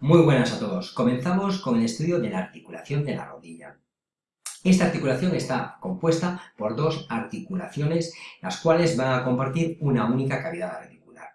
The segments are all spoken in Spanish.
Muy buenas a todos. Comenzamos con el estudio de la articulación de la rodilla. Esta articulación está compuesta por dos articulaciones, las cuales van a compartir una única cavidad articular.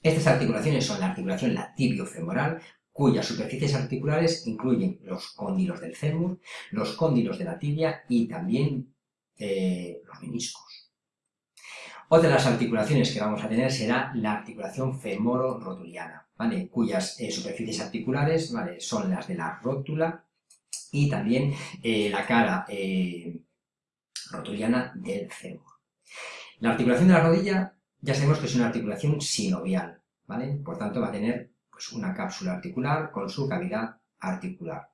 Estas articulaciones son la articulación la femoral cuyas superficies articulares incluyen los cóndilos del fémur, los cóndilos de la tibia y también eh, los meniscos. Otra de las articulaciones que vamos a tener será la articulación femoro-rotuliana, ¿vale? cuyas eh, superficies articulares ¿vale? son las de la rótula y también eh, la cara eh, rotuliana del fémur. La articulación de la rodilla ya sabemos que es una articulación sinovial, ¿vale? por tanto va a tener pues, una cápsula articular con su cavidad articular.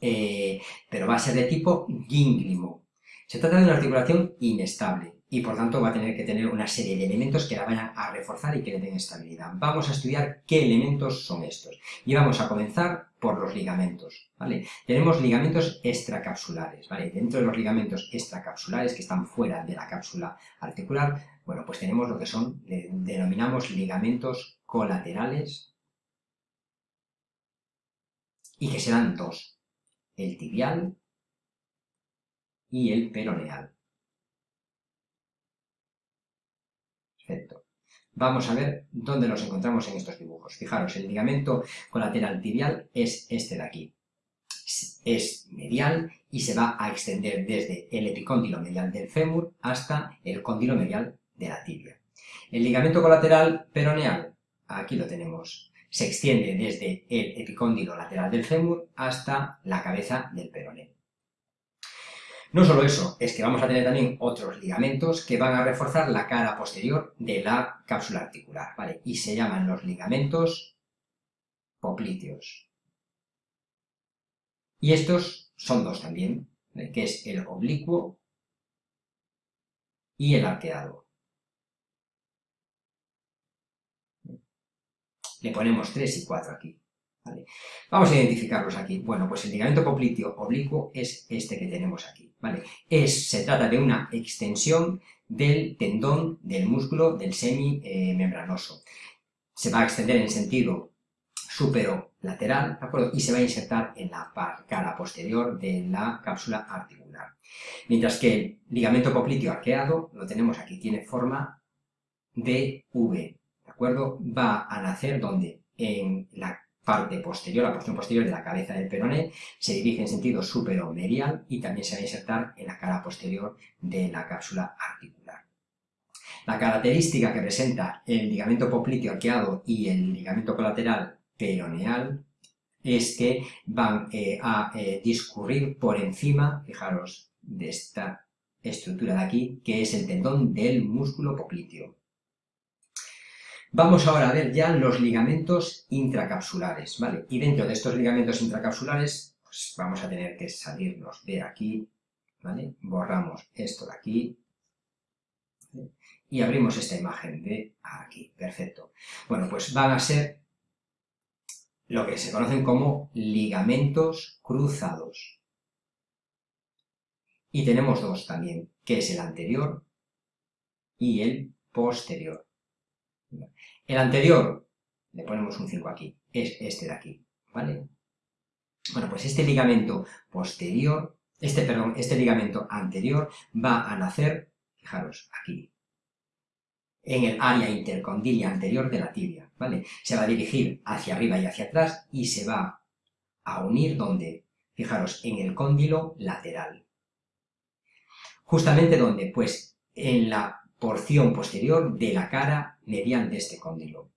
pero va a ser de tipo gínglimo. Se trata de una articulación inestable, y por tanto va a tener que tener una serie de elementos que la vayan a reforzar y que le den estabilidad. Vamos a estudiar qué elementos son estos y vamos a comenzar por los ligamentos, ¿vale? Tenemos ligamentos extracapsulares, ¿vale? Dentro de los ligamentos extracapsulares que están fuera de la cápsula articular, bueno, pues tenemos lo que son, denominamos ligamentos colaterales y que serán dos, el tibial y el peroneal. Perfecto. Vamos a ver dónde nos encontramos en estos dibujos. Fijaros, el ligamento colateral tibial es este de aquí. Es medial y se va a extender desde el epicóndilo medial del fémur hasta el cóndilo medial de la tibia. El ligamento colateral peroneal, aquí lo tenemos, se extiende desde el epicóndilo lateral del fémur hasta la cabeza del peroné. No solo eso, es que vamos a tener también otros ligamentos que van a reforzar la cara posterior de la cápsula articular, ¿vale? Y se llaman los ligamentos popliteos. Y estos son dos también, que es el oblicuo y el arqueado. Le ponemos 3 y 4 aquí. Vamos a identificarlos aquí. Bueno, pues el ligamento popliteo oblicuo es este que tenemos aquí. ¿vale? Es, se trata de una extensión del tendón del músculo del semimembranoso. Se va a extender en sentido supero-lateral, ¿de acuerdo? Y se va a insertar en la cara posterior de la cápsula articular. Mientras que el ligamento popliteo arqueado, lo tenemos aquí, tiene forma de V, ¿de acuerdo? Va a nacer donde en la parte posterior, la porción posterior de la cabeza del peroné, se dirige en sentido superomerial y también se va a insertar en la cara posterior de la cápsula articular. La característica que presenta el ligamento popliteo arqueado y el ligamento colateral peroneal es que van eh, a eh, discurrir por encima, fijaros, de esta estructura de aquí, que es el tendón del músculo popliteo. Vamos ahora a ver ya los ligamentos intracapsulares, ¿vale? Y dentro de estos ligamentos intracapsulares, pues vamos a tener que salirnos de aquí, ¿vale? Borramos esto de aquí, y abrimos esta imagen de aquí, perfecto. Bueno, pues van a ser lo que se conocen como ligamentos cruzados. Y tenemos dos también, que es el anterior y el posterior. El anterior, le ponemos un 5 aquí, es este de aquí, ¿vale? Bueno, pues este ligamento posterior, este, perdón, este ligamento anterior va a nacer, fijaros, aquí, en el área intercondilia anterior de la tibia, ¿vale? Se va a dirigir hacia arriba y hacia atrás y se va a unir donde, fijaros, en el cóndilo lateral. Justamente donde, pues, en la porción posterior de la cara mediante este cóndilo.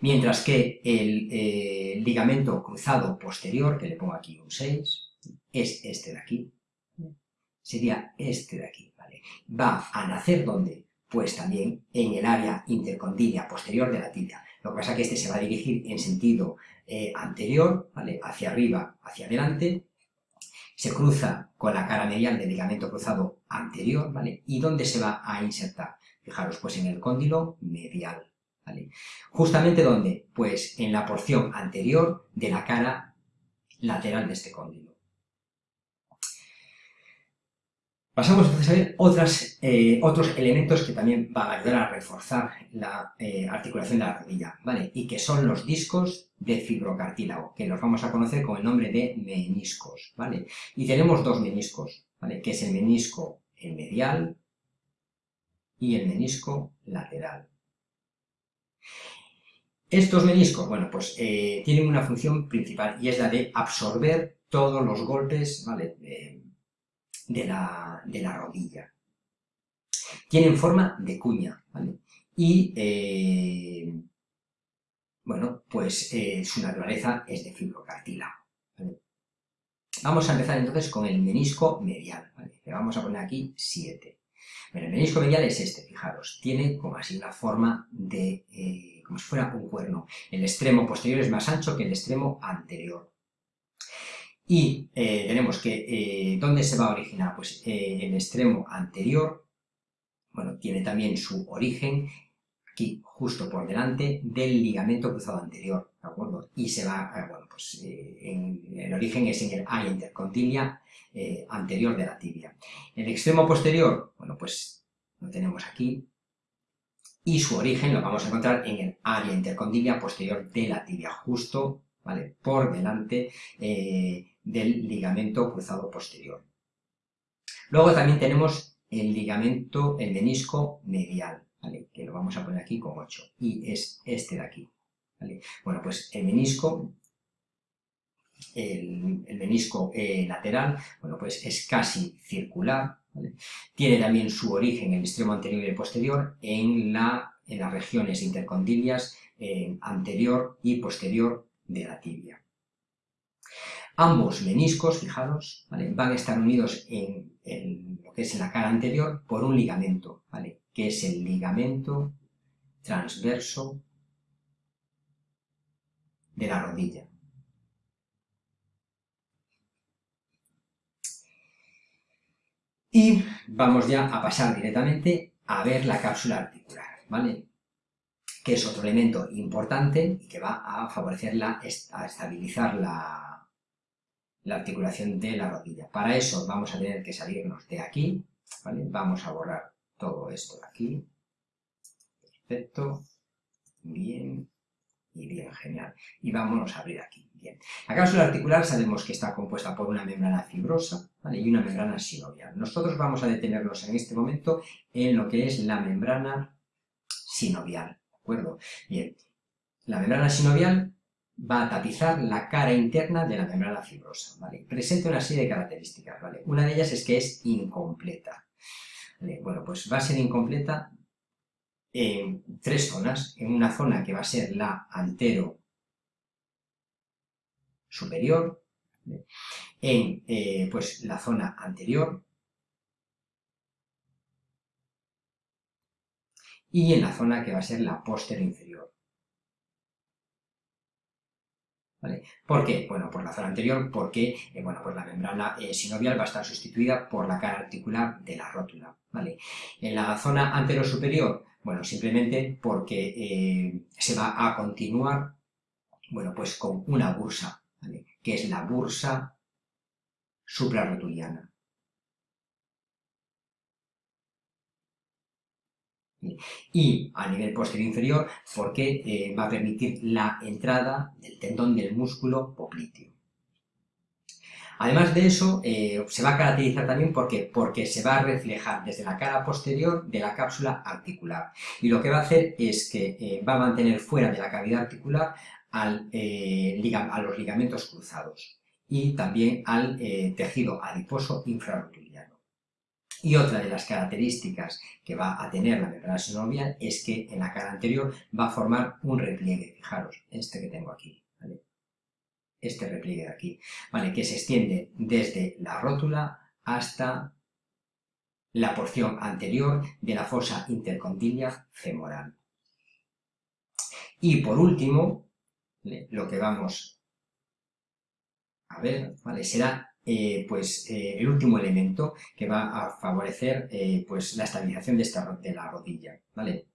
Mientras que el eh, ligamento cruzado posterior, que le pongo aquí un 6, es este de aquí, sería este de aquí, ¿vale? Va a nacer donde? Pues también en el área intercondilia posterior de la tibia. Lo que pasa es que este se va a dirigir en sentido eh, anterior, ¿vale? Hacia arriba, hacia adelante, se cruza con la cara medial del ligamento cruzado anterior, ¿vale? ¿Y dónde se va a insertar? Fijaros, pues en el cóndilo medial. ¿Justamente dónde? Pues en la porción anterior de la cara lateral de este cóndilo. Pasamos a ver otras, eh, otros elementos que también van a ayudar a reforzar la eh, articulación de la rodilla, ¿vale? Y que son los discos de fibrocartílago, que los vamos a conocer con el nombre de meniscos, ¿vale? Y tenemos dos meniscos, ¿vale? Que es el menisco medial y el menisco lateral. Estos meniscos, bueno, pues eh, tienen una función principal y es la de absorber todos los golpes, ¿vale? de la, rodilla. Tienen forma de cuña, ¿vale? Y, eh, bueno, pues eh, su naturaleza es de fibrocartílago. Vamos a empezar entonces con el menisco medial, Le vamos a poner aquí 7. El menisco medial es este, fijaros, tiene como así una forma de, eh, como si fuera un cuerno. El extremo posterior es más ancho que el extremo anterior. Y eh, tenemos que, eh, ¿dónde se va a originar? Pues el extremo anterior, bueno, tiene también su origen aquí, justo por delante del ligamento cruzado anterior, ¿de acuerdo? Y se va, bueno, pues en, el origen es en el área intercontilia anterior de la tibia. El extremo posterior, bueno, pues lo tenemos aquí, y su origen lo vamos a encontrar en el área intercondilia posterior de la tibia, justo, ¿vale? Por delante del ligamento cruzado posterior. Luego también tenemos el ligamento, el menisco medial, que lo vamos a poner aquí con 8, y es este de aquí. Bueno, pues el menisco, el, menisco eh, lateral, bueno, pues es casi circular, tiene también su origen en el extremo anterior y posterior en, la, en las regiones intercondilias anterior y posterior de la tibia. Ambos meniscos, fijaros, van a estar unidos en, lo que es la cara anterior por un ligamento, ¿vale? Que es el ligamento transverso de la rodilla. Y vamos ya a pasar directamente a ver la cápsula articular, ¿vale? Que es otro elemento importante y que va a favorecer la, a estabilizar la, la articulación de la rodilla. Para eso vamos a tener que salirnos de aquí, ¿vale? Vamos a borrar todo esto de aquí. Perfecto. Bien. Y bien, genial. Y vámonos a abrir aquí. Bien. La cápsula articular sabemos que está compuesta por una membrana fibrosa ¿vale? y una membrana sinovial. Nosotros vamos a detenernos en este momento en lo que es la membrana sinovial. ¿De acuerdo? Bien. La membrana sinovial va a tapizar la cara interna de la membrana fibrosa, ¿vale? Presenta una serie de características, ¿vale? Una de ellas es que es incompleta. Bueno, pues va a ser incompleta en tres zonas. En una zona que va a ser la antero superior, en eh, pues la zona anterior y en la zona que va a ser la posterior inferior. ¿Por qué? Bueno, por la zona anterior, porque eh, bueno, pues la membrana eh, sinovial va a estar sustituida por la cara articular de la rótula. ¿vale? En la zona anterosuperior, bueno, simplemente porque eh, se va a continuar bueno, pues con una bursa, que es la bursa suprarrotuliana. Y a nivel posterior inferior porque eh, va a permitir la entrada del tendón del músculo popliteo. Además de eso, eh, se va a caracterizar también porque, porque se va a reflejar desde la cara posterior de la cápsula articular. Y lo que va a hacer es que eh, va a mantener fuera de la cavidad articular al, a los ligamentos cruzados y también al tejido adiposo infrarrotuliano. Y otra de las características que va a tener la membrana sinovial es que en la cara anterior va a formar un repliegue, fijaros, este que tengo aquí, ¿vale? Este repliegue de aquí, ¿vale? Que se extiende desde la rótula hasta la porción anterior de la fosa intercondilia femoral. Y por último, lo que vamos a ver, ¿vale? Será eh, pues, eh, el último elemento que va a favorecer eh, pues, la estabilización de, esta, de la rodilla, ¿vale?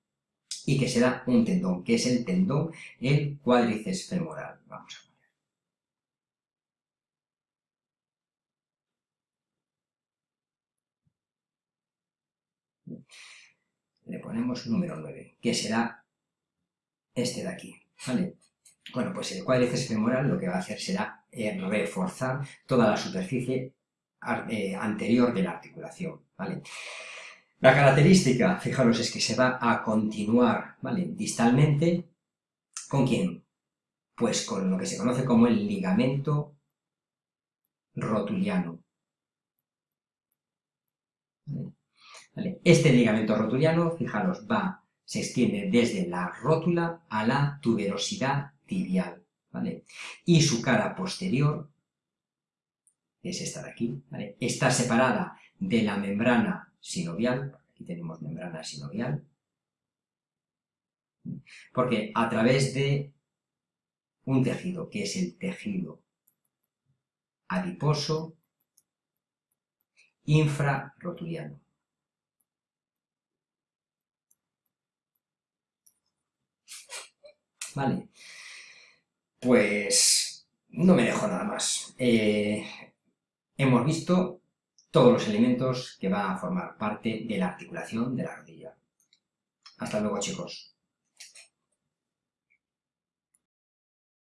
Y que será un tendón, que es el tendón, el cuádriceps femoral. Vamos a ver. le ponemos número 9, que será este de aquí, ¿vale? Bueno, pues el cuádriceps femoral lo que va a hacer será eh, reforzar toda la superficie eh, anterior de la articulación, ¿vale? La característica, fijaros, es que se va a continuar, ¿vale? Distalmente, ¿con quién? Pues con lo que se conoce como el ligamento rotuliano. Este ligamento rotuliano, fijaros, va, se extiende desde la rótula a la tuberosidad tibial, Y su cara posterior, es esta de aquí. Está separada de la membrana sinovial, aquí tenemos membrana sinovial, porque a través de un tejido, que es el tejido adiposo infrarrotuliano. Vale, pues no me dejo nada más. Eh, hemos visto todos los elementos que van a formar parte de la articulación de la rodilla. Hasta luego chicos.